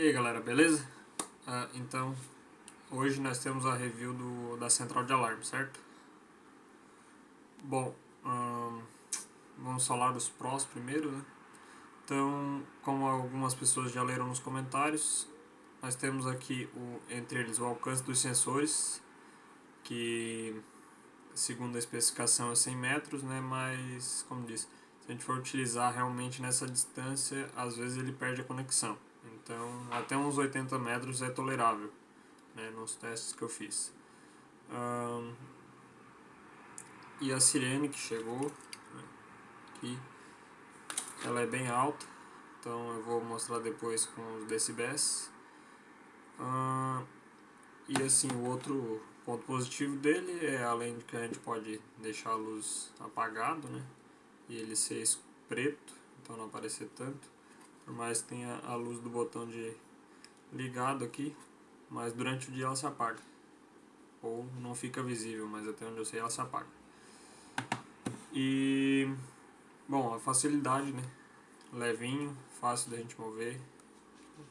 E aí galera, beleza? Ah, então, hoje nós temos a review do, da central de alarme, certo? Bom, vamos falar dos prós primeiro, né? Então, como algumas pessoas já leram nos comentários, nós temos aqui, o, entre eles, o alcance dos sensores, que segundo a especificação é 100 metros, né? Mas, como disse, se a gente for utilizar realmente nessa distância, às vezes ele perde a conexão. Então, até uns 80 metros é tolerável, né, nos testes que eu fiz. Um, e a sirene que chegou, né, aqui, ela é bem alta, então eu vou mostrar depois com os decibéis. Um, e assim, o outro ponto positivo dele é, além de que a gente pode deixar a luz apagado, né, e ele ser preto, então não aparecer tanto, por mais que tenha a luz do botão de ligado aqui, mas durante o dia ela se apaga. Ou não fica visível, mas até onde eu sei ela se apaga. E, bom, a facilidade, né? Levinho, fácil da gente mover,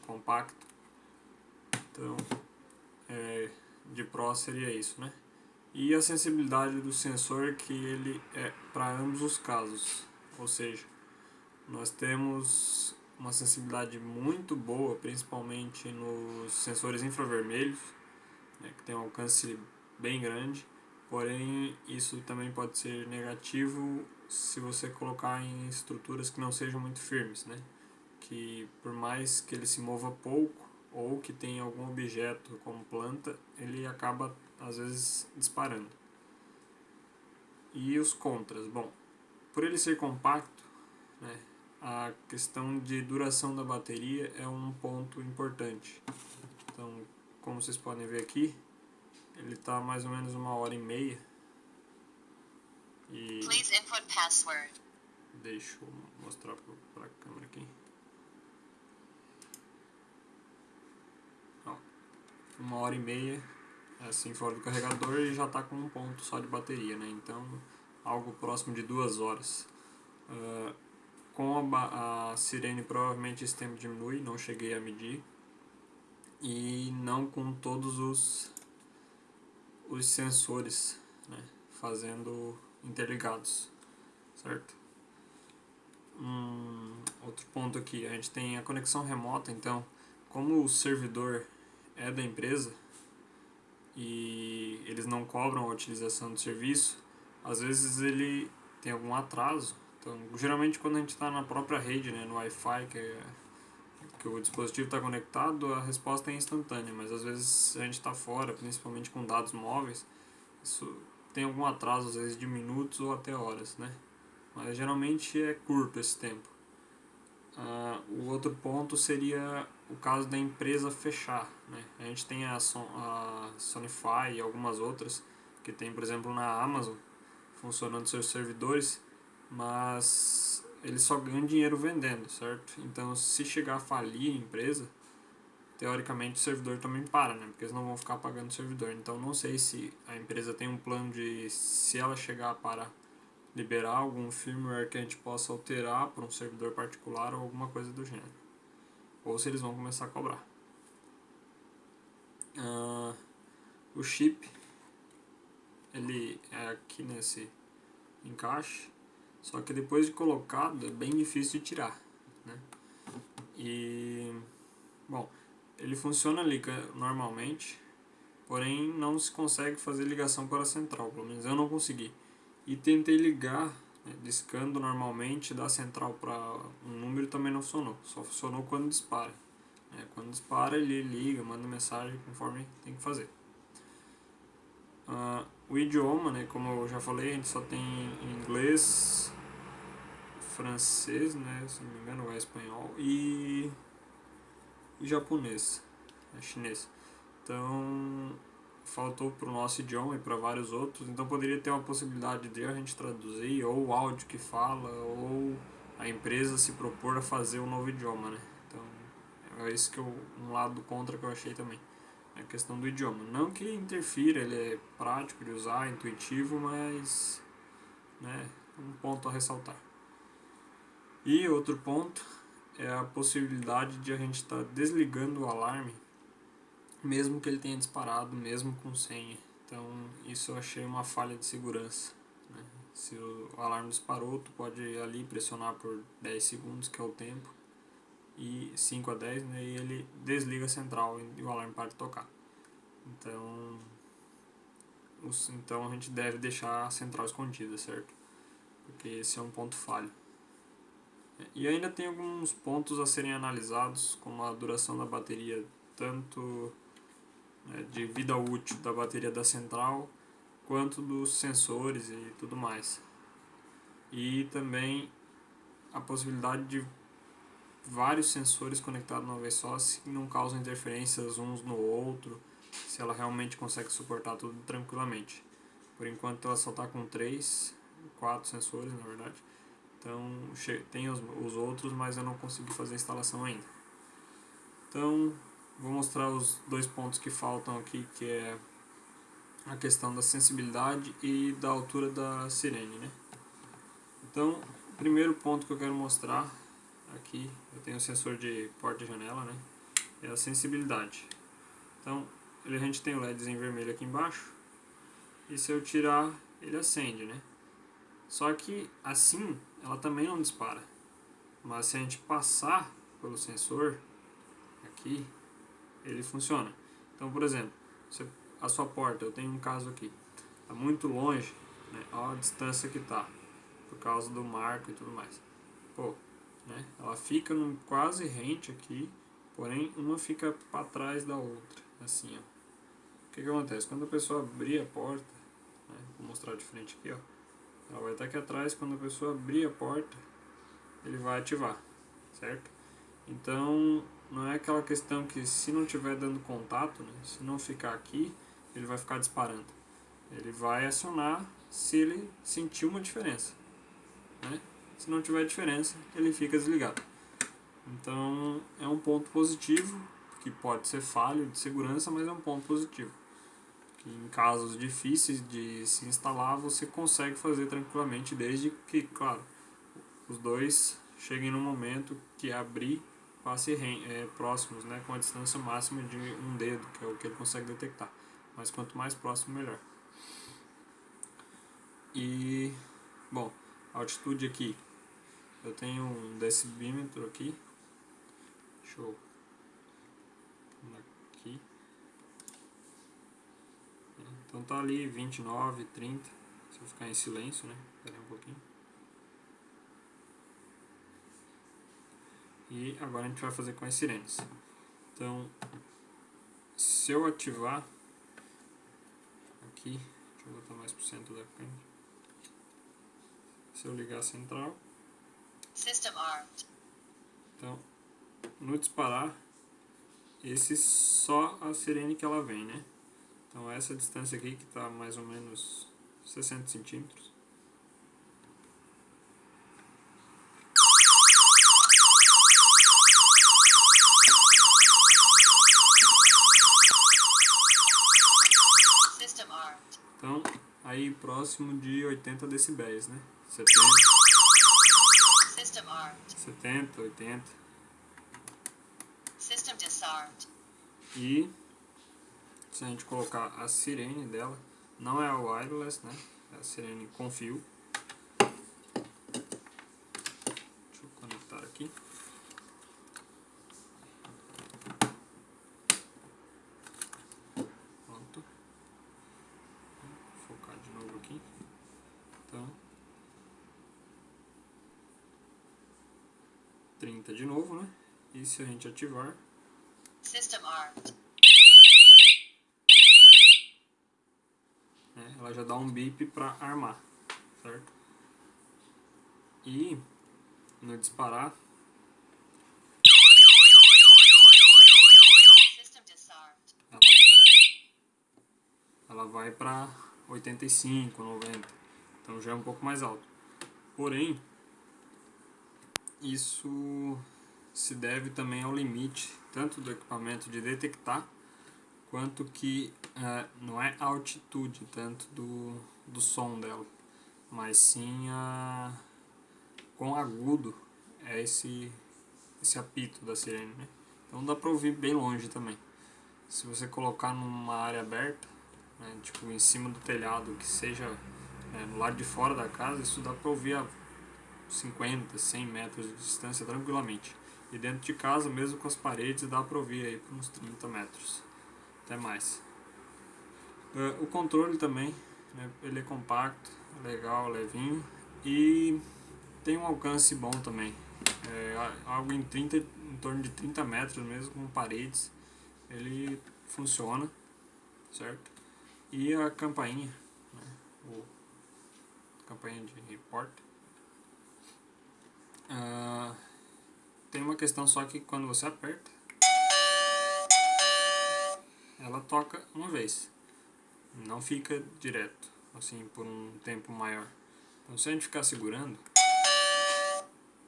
compacto. Então, é, de Pro seria isso, né? E a sensibilidade do sensor que ele é para ambos os casos, ou seja, nós temos uma sensibilidade muito boa, principalmente nos sensores infravermelhos, né, que tem um alcance bem grande, porém isso também pode ser negativo se você colocar em estruturas que não sejam muito firmes, né, que por mais que ele se mova pouco ou que tenha algum objeto como planta, ele acaba às vezes disparando. E os contras, bom, por ele ser compacto, né, a questão de duração da bateria é um ponto importante. Então, como vocês podem ver aqui, ele está mais ou menos uma hora e meia. E Please input password. Deixa eu mostrar para a câmera aqui. Ó, uma hora e meia, assim fora do carregador e já está com um ponto só de bateria, né? Então, algo próximo de duas horas. Uh, com a, a sirene provavelmente esse tempo diminui, não cheguei a medir. E não com todos os, os sensores né, fazendo interligados, certo? Um, outro ponto aqui, a gente tem a conexão remota, então como o servidor é da empresa e eles não cobram a utilização do serviço, às vezes ele tem algum atraso então, geralmente quando a gente está na própria rede, né, no Wi-Fi, que, é, que o dispositivo está conectado, a resposta é instantânea, mas às vezes a gente está fora, principalmente com dados móveis, isso tem algum atraso, às vezes de minutos ou até horas, né? Mas geralmente é curto esse tempo. Uh, o outro ponto seria o caso da empresa fechar, né? A gente tem a, Son a Sonify e algumas outras, que tem, por exemplo, na Amazon, funcionando seus servidores, mas eles só ganham dinheiro vendendo, certo? Então, se chegar a falir a empresa, teoricamente o servidor também para, né? Porque eles não vão ficar pagando o servidor. Então, não sei se a empresa tem um plano de, se ela chegar para liberar algum firmware que a gente possa alterar para um servidor particular ou alguma coisa do gênero. Ou se eles vão começar a cobrar. Uh, o chip, ele é aqui nesse encaixe só que depois de colocado é bem difícil de tirar. Né? E, bom, ele funciona normalmente, porém não se consegue fazer ligação para a central, pelo menos eu não consegui. E tentei ligar, né, discando normalmente da central para um número também não funcionou, só funcionou quando dispara. Né? Quando dispara ele liga, manda mensagem conforme tem que fazer. Uh, o idioma, né, como eu já falei, a gente só tem inglês, francês, né, se não me engano é espanhol, e, e japonês, é chinês. Então, faltou para o nosso idioma e para vários outros, então poderia ter uma possibilidade de a gente traduzir, ou o áudio que fala, ou a empresa se propor a fazer um novo idioma, né. Então, é isso que eu, um lado contra que eu achei também a questão do idioma. Não que interfira, ele é prático de usar, intuitivo, mas né, um ponto a ressaltar. E outro ponto é a possibilidade de a gente estar tá desligando o alarme, mesmo que ele tenha disparado, mesmo com senha. Então isso eu achei uma falha de segurança. Né? Se o alarme disparou, tu pode ali pressionar por 10 segundos, que é o tempo, e 5 a 10, né, e ele desliga a central e o alarme para de tocar. Então, os, então a gente deve deixar a central escondida, certo? Porque esse é um ponto falho. E ainda tem alguns pontos a serem analisados, como a duração da bateria, tanto né, de vida útil da bateria da central, quanto dos sensores e tudo mais. E também a possibilidade de vários sensores conectados numa vez só, se não causam interferências uns no outro, se ela realmente consegue suportar tudo tranquilamente. Por enquanto ela só está com três, quatro sensores na verdade. Então tem os, os outros, mas eu não consegui fazer a instalação ainda. Então vou mostrar os dois pontos que faltam aqui, que é a questão da sensibilidade e da altura da sirene. Né? Então, o primeiro ponto que eu quero mostrar aqui, eu tenho o sensor de porta e janela, né? é a sensibilidade. Então, a gente tem o LEDzinho vermelho aqui embaixo, e se eu tirar, ele acende, né? Só que assim, ela também não dispara. Mas se a gente passar pelo sensor, aqui, ele funciona. Então, por exemplo, a sua porta, eu tenho um caso aqui, está muito longe, né? olha a distância que está, por causa do marco e tudo mais. Pô, né? ela fica num quase rente aqui, porém uma fica para trás da outra, assim, ó. O que que acontece? Quando a pessoa abrir a porta, né? vou mostrar de frente aqui, ó, ela vai estar aqui atrás, quando a pessoa abrir a porta, ele vai ativar, certo? Então, não é aquela questão que se não estiver dando contato, né, se não ficar aqui, ele vai ficar disparando. Ele vai acionar se ele sentir uma diferença. Né? Se não tiver diferença, ele fica desligado. Então, é um ponto positivo, que pode ser falho de segurança, mas é um ponto positivo que em casos difíceis de se instalar você consegue fazer tranquilamente, desde que, claro, os dois cheguem no momento que abrir passe é, próximos, né, com a distância máxima de um dedo, que é o que ele consegue detectar. Mas quanto mais próximo, melhor. E, bom, altitude aqui, eu tenho um decibímetro aqui, deixa eu Então tá ali 29, 30. Se eu ficar em silêncio, né? Espera um pouquinho. E agora a gente vai fazer com as sirenes. Então, se eu ativar aqui, deixa eu botar mais pro centro da câmera. Se eu ligar a central. System armed. Então, no disparar, esse só a sirene que ela vem, né? Então essa distância aqui que está mais ou menos 60 centímetros. Então, aí próximo de 80 decibéis, né? 70, 70 80. E se a gente colocar a sirene dela, não é a wireless, né? É a sirene com fio. Deixa eu conectar aqui. Pronto. Vou focar de novo aqui. Então. 30 de novo, né? E se a gente ativar. System armed. Ela já dá um bip para armar, certo? E no disparar ela, ela vai para 85, 90, então já é um pouco mais alto. Porém, isso se deve também ao limite tanto do equipamento de detectar quanto que uh, não é a altitude tanto do, do som dela, mas sim a quão agudo é esse esse apito da sirene, né? Então dá pra ouvir bem longe também. Se você colocar numa área aberta, né, tipo em cima do telhado, que seja é, no lado de fora da casa, isso dá pra ouvir a 50, 100 metros de distância tranquilamente. E dentro de casa, mesmo com as paredes, dá pra ouvir aí por uns 30 metros, até mais. Uh, o controle também, né, ele é compacto, legal, levinho e tem um alcance bom também. É, algo em, 30, em torno de 30 metros mesmo, com paredes, ele funciona, certo? E a campainha, né, o, campainha de report. Uh, tem uma questão só que quando você aperta, ela toca uma vez, não fica direto, assim, por um tempo maior. Então se a gente ficar segurando,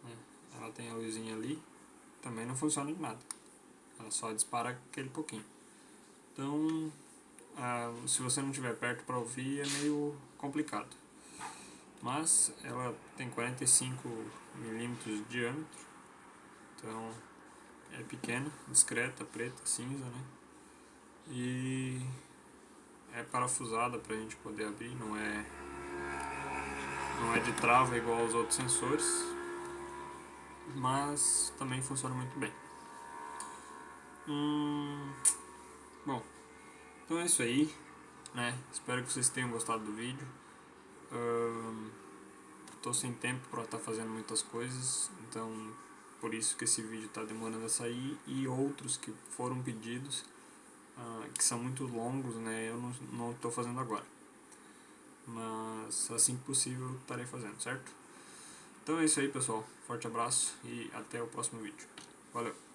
né, ela tem a luzinha ali, também não funciona de nada. Ela só dispara aquele pouquinho. Então, ah, se você não estiver perto para ouvir, é meio complicado. Mas ela tem 45 milímetros de diâmetro, então é pequena, discreta, preta, cinza, né? E é parafusada para a gente poder abrir, não é não é de trava igual aos outros sensores, mas também funciona muito bem. Hum, bom, então é isso aí, né? Espero que vocês tenham gostado do vídeo. Estou sem tempo para estar tá fazendo muitas coisas, então por isso que esse vídeo está demorando a sair e outros que foram pedidos, uh, que são muito longos, né? Eu não estou fazendo agora mas assim que possível estarei fazendo, certo? Então é isso aí pessoal, forte abraço e até o próximo vídeo. Valeu!